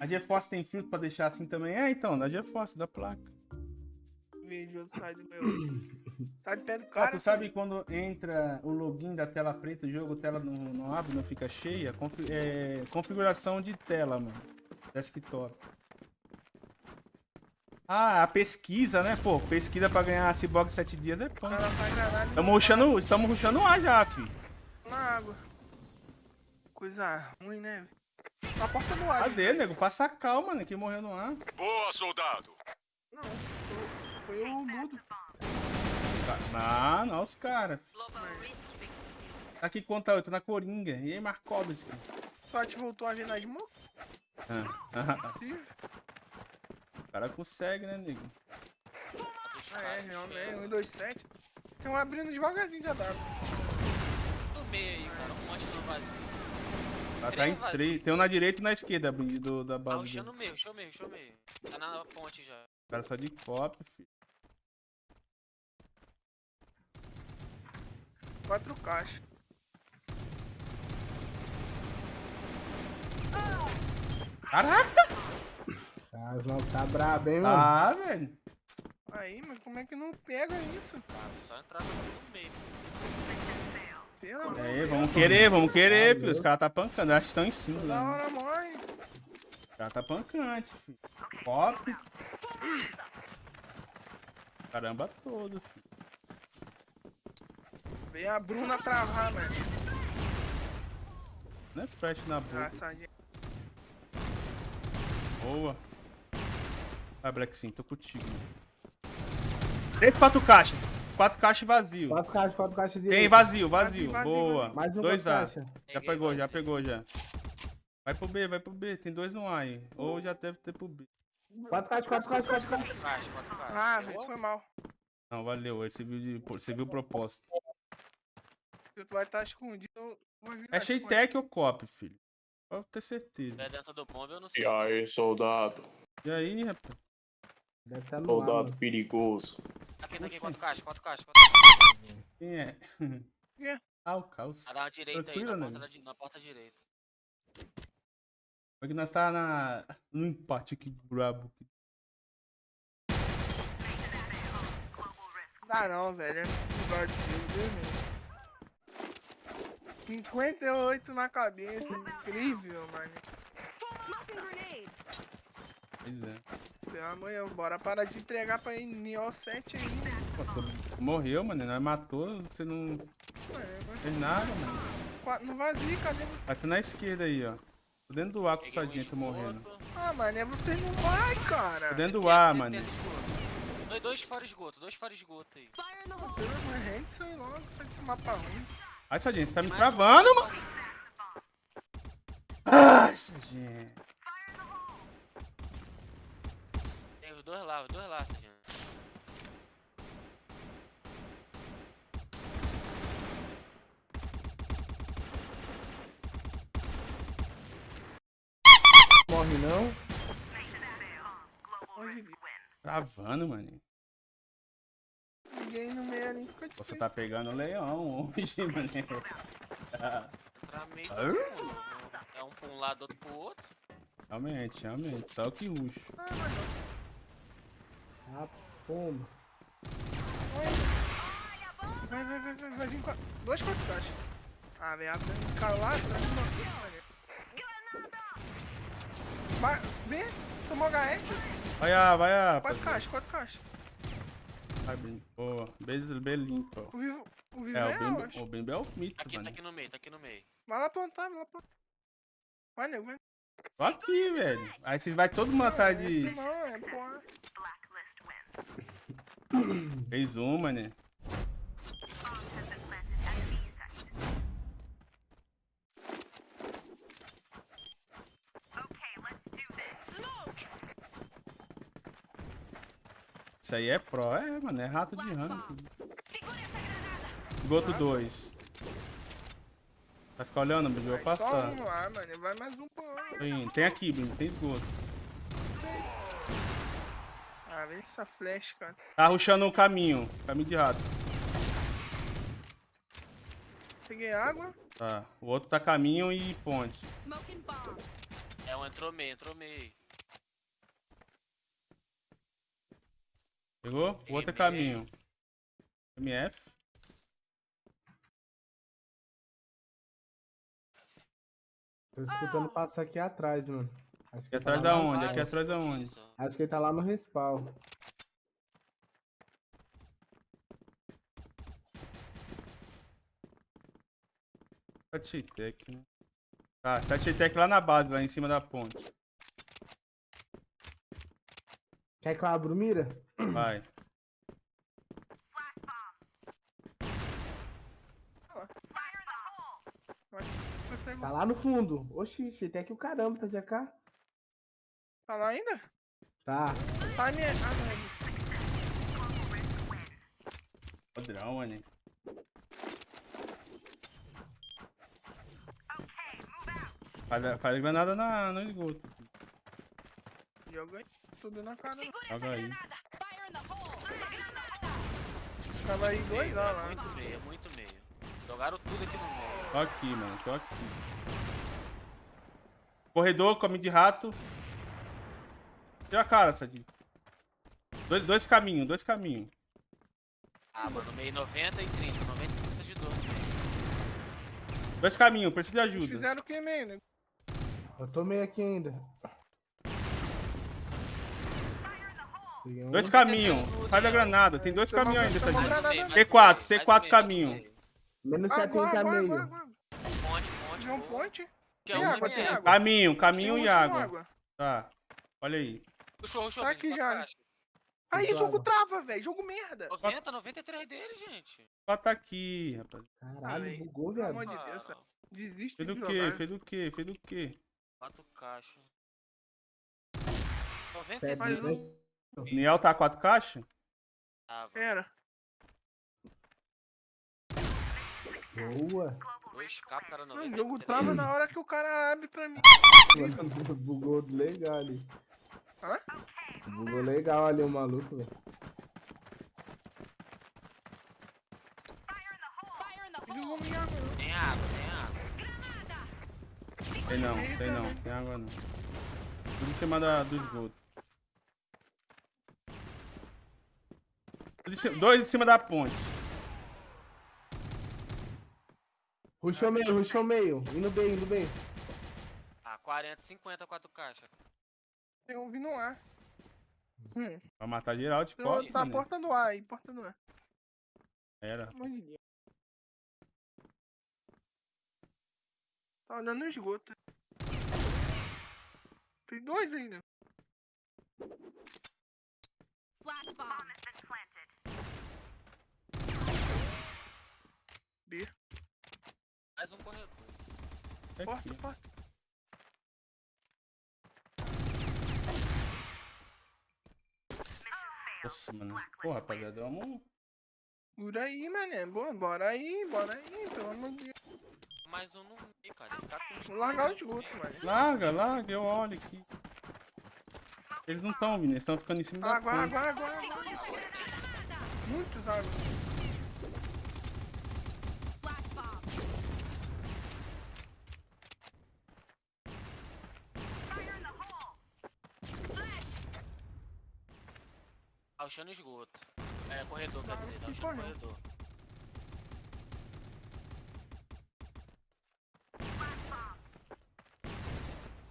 A GeForce tem filtro pra deixar assim também? É, então, da GeForce, da placa. Vejo sai do meu. Tá de pé do Ah, cara. tu sabe quando entra o login da tela preta, o jogo, a tela não, não abre, não fica cheia? É, configuração de tela, mano. Desktop. Ah, a pesquisa, né? Pô, pesquisa pra ganhar a Cyborg 7 dias é pão. Tamo rushando, tamo rushando ar já, fi. na água. Coisa ruim, né? Velho? Na porta do ar. Cadê, nego? Passa calma, né? Que morreu no ar. Boa, soldado. Não, foi- o mudo. Não, não, os caras. Aqui conta 8, na Coringa. E aí, Markovski? Só te voltou a ver na smoke? Ah, Sim. o cara consegue, né, nego? Ah, é, realmente. 1, 2, 7. Tem um abrindo devagarzinho já dá. No meio aí, cara. Um monte no vazio. Tá, tá em três. Tem um na direita e na esquerda do, da Tá base. rushando dele. no meio, o meio, o meio. Tá na ponte já. O cara só de cop, filho. 4 caixas. Caraca! Ah, os malucos tá brabo, hein, mano? Tá, velho. Aí, mas como é que não pega isso? Tá, só entrar no meio. E de aí, vamos querer, vamos querer, filho. Os caras tá pancando. Acho que estão em cima. Né? hora morre. Os caras tá pancante, filho. Cop. Caramba todo, filho. Vem a Bruna travar, mano. Não é flash na Ah, boca. sardinha. Boa. Vai, Black Sim, tô contigo. Três, quatro caixas. Quatro caixas vazio. Quatro caixas, quatro caixas de. Tem vazio, vazio. Vazio, Boa. vazio. Mais uma Dois A. caixa. Já Peguei pegou, já vazio. pegou já. Vai pro B, vai pro B. Tem dois no A aí. Ou já deve ter pro B. Quatro caixas, quatro caixas, quatro caixas. Quatro caixas, quatro caixas. Ah, velho, foi mal. Não, valeu. Você viu, de, você viu o propósito. Tu vai estar escondido. vou vir É Sheitec ou Cop, filho? Pode ter certeza. É dentro do bomba, eu não sei. E aí, soldado? E aí, rapaz? Deve estar no ar, Soldado mano. perigoso. Aqui, tá aqui, quatro caixas, quatro caixas. Quatro... Quem é? Quê? ah, o Caos. Ah, dá uma direita aí, Tranquilo, na né? porta, da, di- na porta direita. Porque nós tá na... no empate aqui, brabo. Dá não, velho. É lugar de Deus, Deus mesmo. 58 na cabeça. Incrível, mano. Pelo amor de bora parar de entregar pra ir Neo 7 ainda. Pô, tu morreu, mano. Nós matou, você não Ué, mas fez nada, mano. não vazio, cadê? Vai tá na esquerda aí, ó. Tô dentro do ar com Sadinha, tô morrendo. Ah, mano, é você não vai, cara. Tô dentro do ar, mano. Dois, dois fora esgoto, dois fora esgoto aí. Hole. Pelo amor de Deus, sai logo, sai desse mapa ruim. Ai, Sadinha, você tá me travando, mano. Ai, Sadinha. Lá, os dois lá, Serginho. Morre não. Travando, mano. Ninguém no meio ali Você tá pegando o leão hoje, mano. Ah. mundo. É um pra um lado, outro pro outro. Realmente, realmente. Só o que ruxo. Ah, pomba. Vai, vai, vai, vai, vai vir com a... Dois quatro caixas. Ah, velho, abre um cara lá atrás de uma mano. Vai, vem, tomou HS. Vai, ah, vai, ah. Quatro caixas, quatro caixas. Vai, bem. Boa. Beijo, bem limpo. O Vivo, o Vivo É, é, o eu Bimbo, acho. o Bimbo é o mito, Aqui, tá mano. aqui no meio, tá aqui no meio. Vai lá plantar, vai lá plantar. Vai, nego, vai. Tô aqui, velho. Aí vocês vai todo mundo atrás Não, de... é, não, é porra. Fez uma, né? Isso aí é pro, é, mano, é rato de ranking. Esgoto 2. Vai ficar olhando, Bruno, eu vou só passar. um lá, mano. Vai mais um. Tem, tem aqui, Bruno, tem esgoto. Ah, vem essa flecha, cara. Tá ruxando o caminho, caminho de rato. Peguei água. Tá. O outro tá caminho e ponte. É um entrou meio, entrou meio. Pegou? O outro é caminho. MF. Tô escutando passar aqui atrás, mano. Acho que Aqui tá atrás lá da onde? Aqui atrás da onde? Acho que ele tá lá no respawn. Tatitec, né? Tá, Tatitec lá na base, lá em cima da ponte. Quer que eu abra o mira? Vai. Tá lá no fundo. Oxi, tem aqui o caramba, tá de AK? Tá lá ainda? Tá. Tá minha. Ah, não é. Padrão, mano. Faz, faz granada na, no esgoto. Joga tudo na cara. Joga aí. Tava aí dois Meio, lá, é lá. Muito meio, muito meio. Jogaram tudo aqui no meio. Tô aqui, mano. Tô aqui. Corredor, caminho de rato. Tira a cara, Sadinho. Dois, dois caminhos, dois caminhos. Ah, mano, meio 90 e 30. 90 e 30 de dor. Dois caminhos, preciso de Eles ajuda. fizeram o que meio, né? Eu tô meio aqui ainda. Dois caminhos. Faz a granada. Tem dois caminhos ainda, né? meio, C4, mais um C4 meio, mais um caminho. Menos Água, 70 água, meio. Ponte, ponte. Um boa. ponte. Tem água, tem água. Caminho, caminho e água. água. Tá. Olha aí. Puxou, puxou. Tá aqui já. caixa. Aí, jogo trava, velho. Jogo merda. 90, 93 dele, gente. Só tá aqui, rapaz. Caralho, véi. bugou, Pelo viado. amor de Deus, Ah, Desiste Fez de do quê? jogar. Fez do quê? Fez do quê? Quatro caixas. Cê é 93 Mas doido, né? Niel tá quatro caixas? tava. Era. Boa. Dois capos, cara, Mano, 93. o jogo trava na hora que o cara abre pra mim. Bugou legal ali. Hã? Bugou legal ali o maluco, velho. Fire in the Eles não hole. vão me água, não. Tem água, tem água. Tem não, tem não. Tem água não. Tudo em cima da, do esgoto. Cima- dois em cima da ponte. Ruxou meio, ruxou meio. Indo bem, indo bem. Ah, 40, 50, quatro caixas. Tem um vindo lá. Hum. Pra matar geral de Tem costa, outro- Tá né? porta no ar aí, porta no ar. Era. Tá olhando no esgoto. Tem dois ainda. Flash bomb. B. Mais um corredor. É Porta, aqui. porta. Nossa, mano. Pô, rapaziada, vamos. Por aí, mané. Boa, bora aí, bora aí, pelo amor de Deus. Mais um no meio, cara. Tá com Vou largar o esgoto, mano. Larga, larga, eu olho aqui. Eles não estão vindo, eles estão ficando em cima da Água, água, água, água. Muitos água. Flash bomb. Fire in the hole. Flash. Achando esgoto. É, corredor, quer dizer. Tá correu. corredor.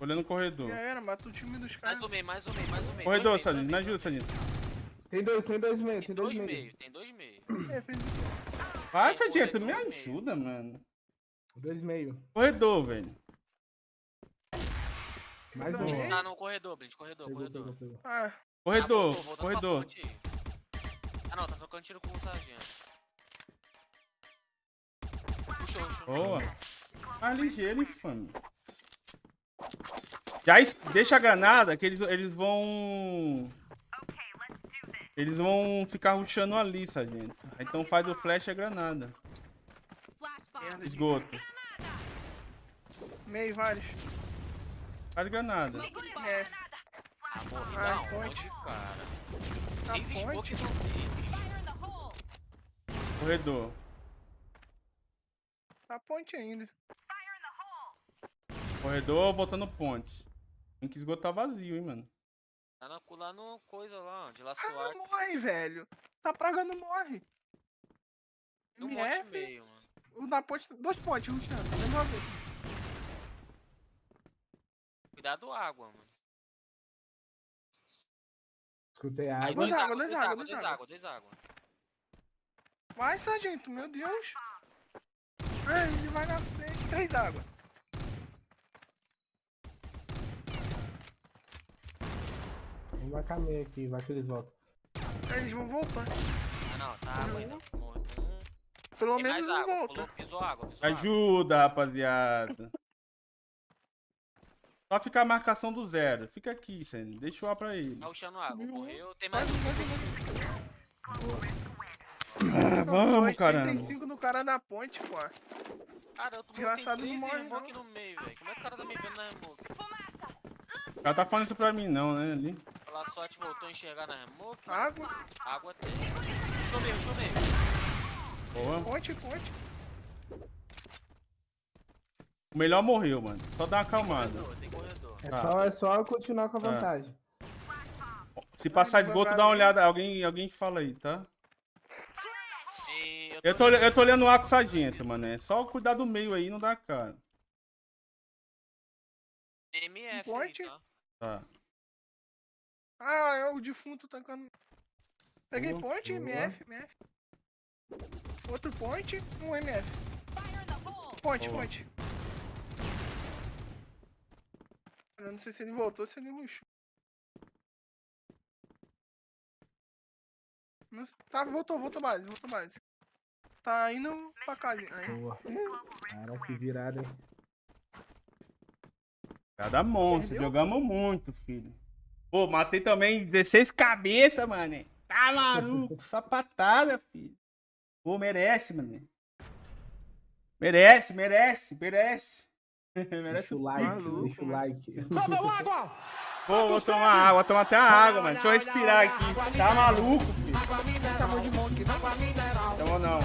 Olhando o corredor. Já era, mata o time dos Mais caras. um meio, mais um meio, mais um meio. Corredor, meio, Sadinho, me ajuda, meio. Sadinho. Tem dois, tem dois meio, Tem tem dois dois meio. meio, tem dois meio. É, fez Vai, Tem Sadinho, tu me ajuda, mano. Dois meio. Corredor, velho. Mais Não, um. Tá no corredor, Blitz, corredor, Pegou, corredor. pegou, pegou. Ah, Corredor, Ah, voltou, corredor. Ah não, tá trocando tiro com o sargento. Puxou, puxou. Boa. Mais ligeiro, infame. Já es- deixa a granada que eles, eles vão. Eles vão ficar rushando ali, sargento. Então faz o flash e a granada. Esgoto. meio, vários. Faz granada. É, Ah, morri Ah, da ponte. onde, cara? na the hole. Corredor. Na ponte ainda. Corredor botando ponte. Tem que esgotar vazio, hein, mano. Tá na, lá no coisa lá, de Ah, laçoar. não morre, velho. Tá praga não morre. No monte MF, meio, mano. o da ponte, dois pontes, Luciano. Mesma vez. Cuidado água, mano. Escutei Aí, água. dois dois água, água, dois água, água, dois dois água. água, dois água. Vai, sargento, meu Deus. Ai, ele vai na frente. Três água. Vamos vai caminho aqui, vai que eles voltam. Eles vão voltar. Ah não, tá água ainda. Morreu um. Pelo Tem menos não água, volta. pulou, pisou água, pisou água. Ajuda, rapaziada. Só ficar a marcação do zero. Fica aqui, Senna. Deixa o A pra ele. Tá puxando água, morreu. Tem Vai, mais um. vai, vai, Ah, vamos, Tem caramba. cinco no cara da ponte, pô. Cara, eu tô Desgraçado tem não três morre, no meio, velho. Como é que o cara tá me vendo na remoque? O cara tá falando isso pra mim, não, né? Ali. Sorte voltou a enxergar na remoque. Água, Água tem. Puxou meio, puxou meio. Boa. ponte, ponte. O melhor morreu, mano. Só dá uma acalmada. Corredor, tem corredor. É, Tá. só, é só eu continuar com a Tá. vantagem. Se passar esgoto, dá uma olhada. Alguém, alguém fala aí, tá? Eu tô, eu tô olhando o A com o sargento, mano. É só cuidar do meio aí, não dá cara. MF aí, Ponte. tá? Tá. Ah, é o defunto tancando. Peguei Boa, ponte, boa. MF, MF. Outro ponte, um MF. In the hole! Ponte, Boa. ponte. Eu não sei se ele voltou ou se ele luxou. Tá, voltou, voltou base, voltou base. Tá indo pra casa. Aí. Boa. Cara, que virada, hein? Cada monstro. Perdeu? Jogamos muito, filho. Pô, matei também 16 cabeças, mano. Tá maluco. Sapatada, filho. Pô, merece, mano. Merece, merece, merece. merece o o like, maluco, deixa o like. Pô, vou tomar água, vou tomar até a água, mano. Deixa eu respirar aqui. Tá maluco, filho. Chamou de monte, não? Então não.